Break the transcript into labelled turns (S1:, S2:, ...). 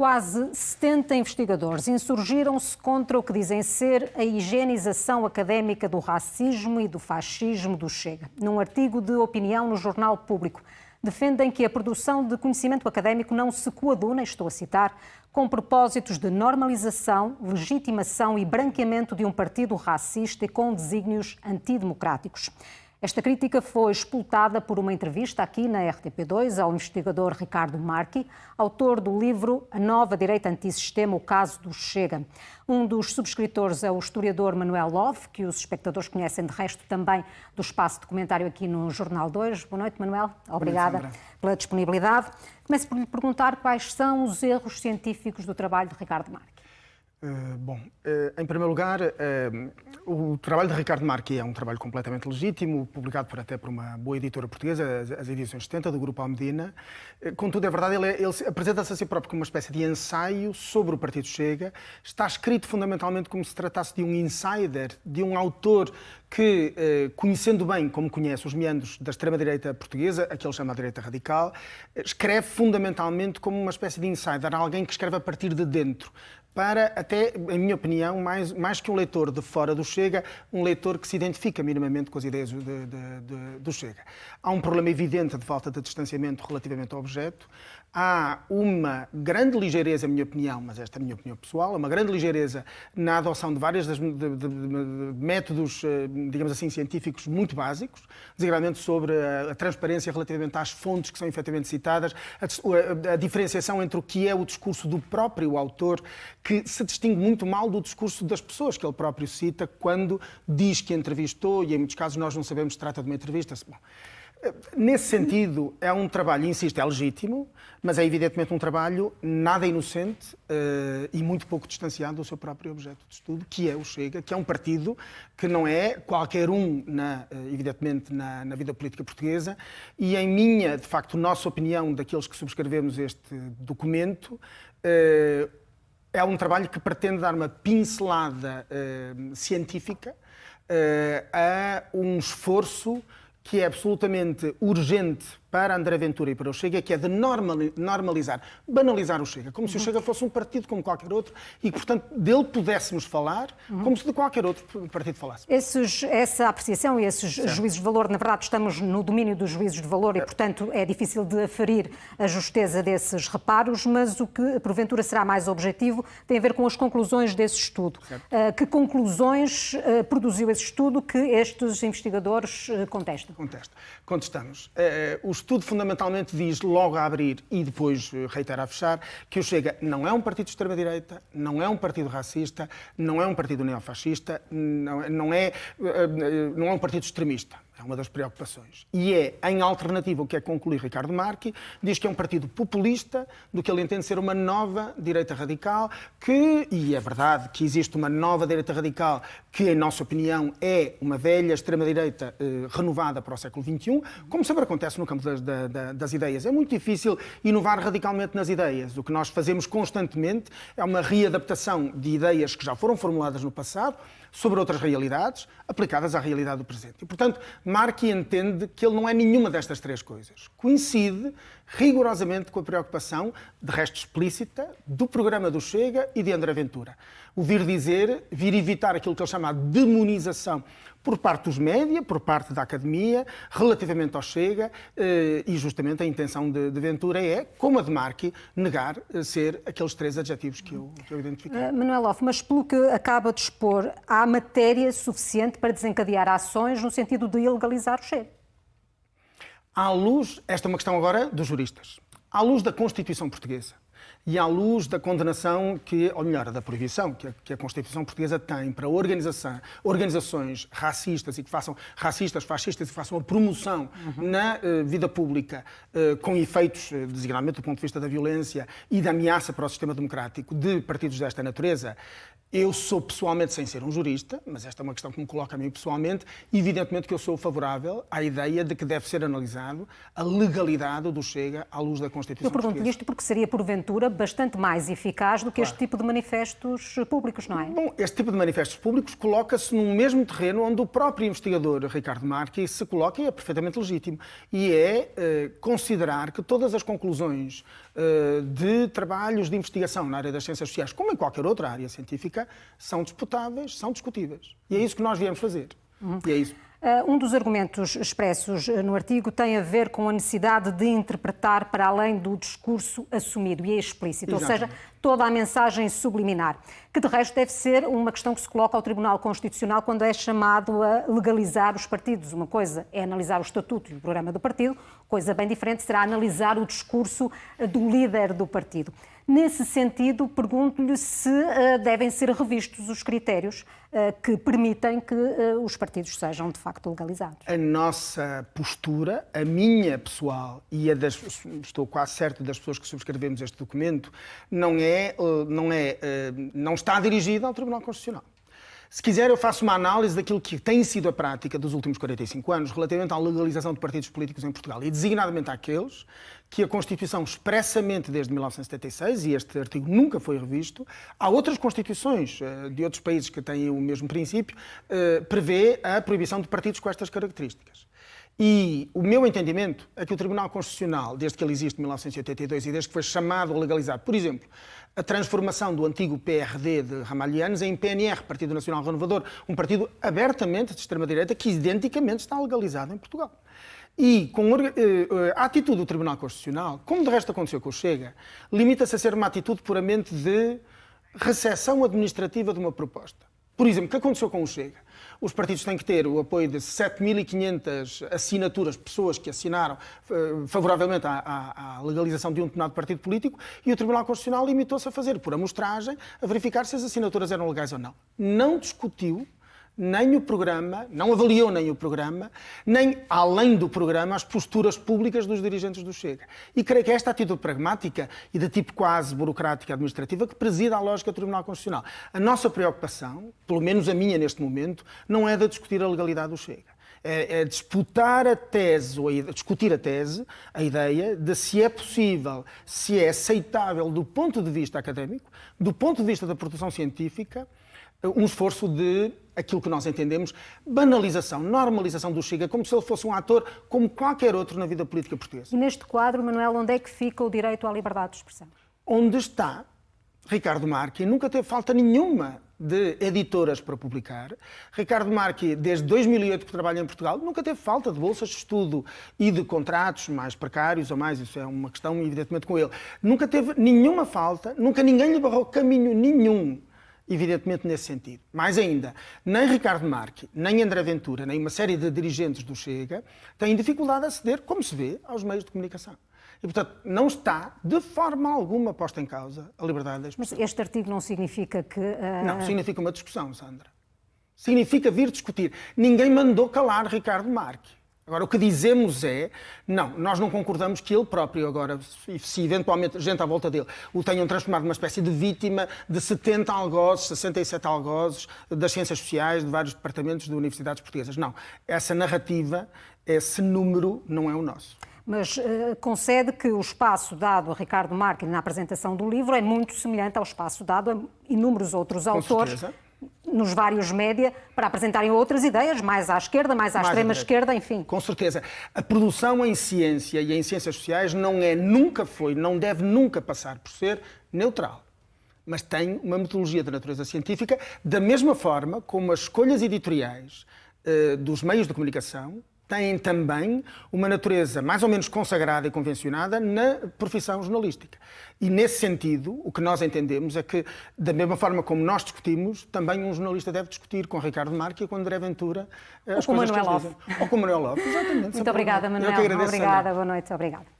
S1: Quase 70 investigadores insurgiram-se contra o que dizem ser a higienização académica do racismo e do fascismo do Chega. Num artigo de opinião no Jornal Público, defendem que a produção de conhecimento académico não se coaduna, estou a citar, com propósitos de normalização, legitimação e branqueamento de um partido racista e com desígnios antidemocráticos. Esta crítica foi expultada por uma entrevista aqui na RTP2 ao investigador Ricardo Marchi, autor do livro A Nova Direita Antissistema, o caso do Chega. Um dos subscritores é o historiador Manuel Love, que os espectadores conhecem de resto também do espaço documentário aqui no Jornal 2. Boa noite, Manuel. Obrigada noite, pela disponibilidade. Começo por lhe perguntar quais são os erros científicos do trabalho de Ricardo Marchi.
S2: Uh, bom, uh, em primeiro lugar, uh, o trabalho de Ricardo Marque é um trabalho completamente legítimo, publicado por, até por uma boa editora portuguesa, as, as edições 70, do Grupo Almedina. Contudo, é verdade, ele, é, ele apresenta-se a si próprio como uma espécie de ensaio sobre o Partido Chega. Está escrito fundamentalmente como se tratasse de um insider, de um autor que, conhecendo bem, como conhece, os meandros da extrema-direita portuguesa, a que ele chama a direita radical, escreve fundamentalmente como uma espécie de insider, alguém que escreve a partir de dentro para, até, em minha opinião, mais, mais que um leitor de fora do Chega, um leitor que se identifica minimamente com as ideias de, de, de, do Chega. Há um problema evidente de falta de distanciamento relativamente ao objeto há uma grande ligeireza, em minha opinião, mas esta é a minha opinião pessoal, uma grande ligeireza na adoção de vários métodos, eh, digamos assim, científicos muito básicos, desigualmente sobre a, a, transparência relativamente às fontes que são efetivamente citadas, a, a, a, diferenciação entre o que é o discurso do próprio autor, que se distingue muito mal do discurso das pessoas que ele próprio cita quando diz que entrevistou, e em muitos casos nós não sabemos se trata de uma entrevista. Bom, Nesse sentido, é um trabalho, insisto, é legítimo, mas é evidentemente um trabalho nada inocente uh, e muito pouco distanciado do seu próprio objeto de estudo, que é o Chega, que é um partido que não é qualquer um, na, uh, evidentemente, na, na, vida política portuguesa, e em minha, de facto, nossa opinião, daqueles que subscrevemos este documento, uh, é um trabalho que pretende dar uma pincelada científica a um esforço que é absolutamente urgente para André Ventura e para o Chega, que é de normalizar, banalizar o Chega, como se o Chega fosse um partido como qualquer outro e que, portanto, dele pudéssemos falar como se de qualquer outro partido falasse.
S1: Esses, essa apreciação e esses certo. juízos de valor, na verdade, estamos no domínio dos juízos de valor e, portanto, é difícil de aferir a justeza desses reparos, mas o que, porventura, será mais objetivo tem a ver com as conclusões desse estudo. Uh, que conclusões uh, produziu esse estudo que estes investigadores uh, contestam?
S2: Contestam. Contestamos. os estudo fundamentalmente diz logo a abrir e depois eh, reitera a fechar que o Chega não é um partido de extrema-direita, não é um partido racista, não é um partido neofascista, não, não, é, eh, eh, não é um partido extremista. É uma das preocupações. E é, em alternativa, o que é concluir Ricardo Marque, diz que é um partido populista, do que ele entende ser uma nova direita radical, que, e é verdade que existe uma nova direita radical, que, em nossa opinião, é uma velha extrema-direita eh, renovada para o século XXI, como sempre acontece no campo das, das, ideias. É muito difícil inovar radicalmente nas ideias. O que nós fazemos constantemente é uma readaptação de ideias que já foram formuladas no passado, sobre outras realidades aplicadas à realidade do presente. E, portanto, Marque entende que ele não é nenhuma destas três coisas. Coincide rigorosamente com a preocupação, de resto explícita, do programa do Chega e de André Ventura. O vir dizer, vir evitar aquilo que ele chama de demonização por parte dos média, por parte da academia, relativamente ao Chega, eh, e justamente a intenção de, de Ventura é, como a de Marque, negar eh, ser aqueles três adjetivos que eu, que eu identifiquei. Uh,
S1: Manuel Off, mas pelo que acaba de expor, há matéria suficiente para desencadear ações no sentido de ilegalizar o Chega?
S2: À luz, esta é uma questão agora dos juristas, à luz da Constituição Portuguesa, e à luz da condenação que, ou melhor, da proibição que a, que a Constituição Portuguesa tem para organizações racistas e que façam racistas, fascistas e que façam a promoção uhum. na uh, vida pública uh, com efeitos, uh, designadamente do ponto de vista da violência e da ameaça para o sistema democrático de partidos desta natureza, eu sou pessoalmente, sem ser um jurista, mas esta é uma questão que me coloca a mim pessoalmente, evidentemente que eu sou favorável à ideia de que deve ser analisado a legalidade do Chega à luz da Constituição
S1: Eu pergunto isto porque seria, porventura, bastante mais eficaz do que claro. este tipo de manifestos públicos, não é?
S2: Bom, este tipo de manifestos públicos coloca-se num mesmo terreno onde o próprio investigador Ricardo Marque se coloca e é perfeitamente legítimo. E é eh, considerar que todas as conclusões eh, de trabalhos de investigação na área das ciências sociais, como em qualquer outra área científica, são disputáveis, são discutíveis. E é isso que nós viemos fazer. Uhum. E é isso.
S1: Uh, um dos argumentos expressos uh, no artigo tem a ver com a necessidade de interpretar para além do discurso assumido e explícito, Exatamente. ou seja, toda a mensagem subliminar, que de resto deve ser uma questão que se coloca ao Tribunal Constitucional quando é chamado a legalizar os partidos. Uma coisa é analisar o estatuto e o programa do partido, coisa bem diferente será analisar o discurso uh, do líder do partido. Nesse sentido, pergunto-lhe se uh, devem ser revistos os critérios uh, que permitem que uh, os partidos sejam de facto legalizados.
S2: A nossa postura, a minha pessoal e a das, estou quase certo das pessoas que subscrevemos este documento, não é, não é, não está dirigida ao Tribunal Constitucional. Se quiser, eu faço uma análise daquilo que tem sido a prática dos últimos 45 anos relativamente à legalização de partidos políticos em Portugal, e designadamente àqueles que a Constituição expressamente desde 1976, e este artigo nunca foi revisto, há outras constituições uh, de outros países que têm o mesmo princípio, uh, prevê a proibição de partidos com estas características. E o meu entendimento é que o Tribunal Constitucional, desde que ele existe em 1982 e desde que foi chamado a legalizar, por exemplo, a transformação do antigo PRD de Ramalhianos em PNR, Partido Nacional Renovador, um partido abertamente de extrema-direita que identicamente está legalizado em Portugal. E com eh, eh, a atitude do Tribunal Constitucional, como de resto aconteceu com o Chega, limita-se a ser uma atitude puramente de recessão administrativa de uma proposta. Por exemplo, o que aconteceu com o Chega? Os partidos têm que ter o apoio de 7.500 assinaturas, pessoas que assinaram uh, favoravelmente à, à, à, legalização de um determinado partido político, e o Tribunal Constitucional limitou-se a fazer, por amostragem, a verificar se as assinaturas eram legais ou não. Não discutiu nem o programa, não avaliou nem o programa, nem, além do programa, as posturas públicas dos dirigentes do Chega. E creio que esta atitude pragmática e de tipo quase burocrática administrativa que presida a lógica do Tribunal Constitucional. A nossa preocupação, pelo menos a minha neste momento, não é de discutir a legalidade do Chega. É, é disputar a tese, ou a, discutir a tese, a ideia de se é possível, se é aceitável do ponto de vista académico, do ponto de vista da produção científica, um esforço de aquilo que nós entendemos, banalização, normalização do Chega, como se ele fosse um ator como qualquer outro na vida política portuguesa.
S1: E neste quadro, Manuel, onde é que fica o direito à liberdade de expressão?
S2: Onde está Ricardo Marque, nunca teve falta nenhuma de editoras para publicar. Ricardo Marque, desde 2008 que trabalha em Portugal, nunca teve falta de bolsas de estudo e de contratos mais precários ou mais, isso é uma questão evidentemente com ele. Nunca teve nenhuma falta, nunca ninguém lhe barrou caminho nenhum evidentemente nesse sentido. Mais ainda, nem Ricardo Marque, nem André Ventura, nem uma série de dirigentes do Chega têm dificuldade a aceder, como se vê, aos meios de comunicação. E, portanto, não está, de forma alguma, posta em causa a liberdade da expressão.
S1: Mas este artigo não significa que... Uh...
S2: Não, significa uma discussão, Sandra. Significa vir discutir. Ninguém mandou calar Ricardo Marque. Agora, o que dizemos é, não, nós não concordamos que ele próprio agora, se eventualmente gente à volta dele, o tenham transformado numa espécie de vítima de 70 algozes, 67 algozes das ciências sociais de vários departamentos de universidades portuguesas. Não, essa narrativa, esse número não é o nosso
S1: mas uh, concede que o espaço dado a Ricardo Marques na apresentação do livro é muito semelhante ao espaço dado a inúmeros outros Com autores. Certeza nos vários média para apresentarem outras ideias, mais à esquerda, mais à mais extrema esquerda, enfim.
S2: Com certeza. A produção em ciência e em ciências sociais não é, nunca foi, não deve nunca passar por ser neutral. Mas tem uma metodologia de natureza científica, da mesma forma como as escolhas editoriais uh, dos meios de comunicação têm também uma natureza mais ou menos consagrada e convencionada na profissão jornalística. E nesse sentido, o que nós entendemos é que, da mesma forma como nós discutimos, também um jornalista deve discutir com Ricardo Marque e com André Ventura
S1: as Ou com Manuel Love.
S2: Ou com Manuel Love, exatamente.
S1: Muito obrigada, Manuel. Eu que agradeço, Obrigada, boa noite. Obrigada.